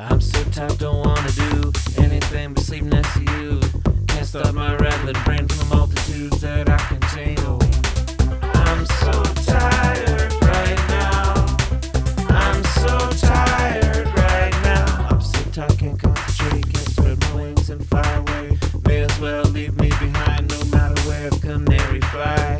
I'm so tired, don't wanna do anything but sleep next to you. Can't stop my rattling brain from the multitudes that I contain. Oh, I'm so tired right now. I'm so tired right now. I'm so tired, can't concentrate, can't spread my wings and fly away. May as well leave me behind, no matter where a canary flies.